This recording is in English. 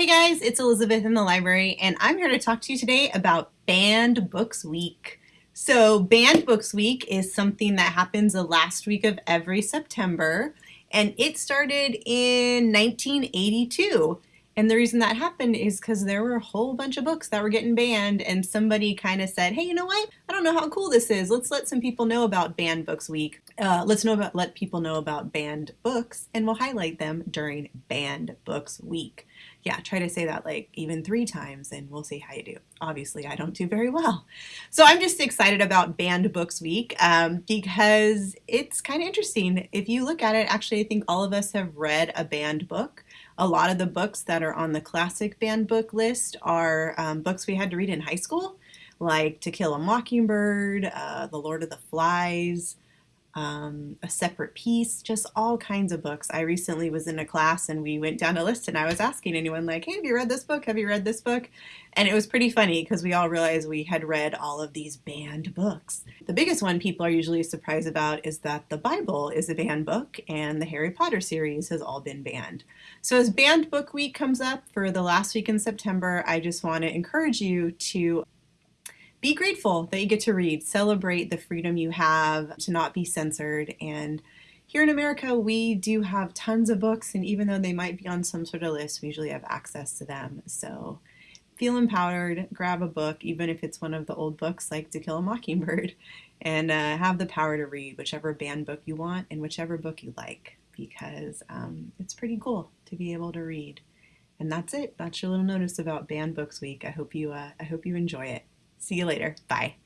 Hey guys, it's Elizabeth in the library, and I'm here to talk to you today about Banned Books Week. So, Banned Books Week is something that happens the last week of every September, and it started in 1982. And the reason that happened is because there were a whole bunch of books that were getting banned, and somebody kind of said, "Hey, you know what? I don't know how cool this is. Let's let some people know about Banned Books Week. Uh, let's know about let people know about banned books, and we'll highlight them during Banned Books Week." Yeah, try to say that like even three times, and we'll see how you do. Obviously, I don't do very well, so I'm just excited about Banned Books Week um, because it's kind of interesting. If you look at it, actually, I think all of us have read a banned book. A lot of the books that are on the classic banned book list are um, books we had to read in high school, like To Kill a Mockingbird, uh, The Lord of the Flies, um, A Separate Peace, just all kinds of books. I recently was in a class and we went down a list and I was asking anyone like, hey, have you read this book? Have you read this book? And it was pretty funny because we all realized we had read all of these banned books. The biggest one people are usually surprised about is that the Bible is a banned book and the Harry Potter series has all been banned. So as Banned Book Week comes up for the last week in September, I just want to encourage you to be grateful that you get to read, celebrate the freedom you have to not be censored. And here in America, we do have tons of books, and even though they might be on some sort of list, we usually have access to them. So feel empowered, grab a book, even if it's one of the old books like To Kill a Mockingbird, and uh, have the power to read whichever banned book you want and whichever book you like, because um, it's pretty cool to be able to read. And that's it. That's your little notice about Banned Books Week. I hope you uh, I hope you enjoy it. See you later. Bye.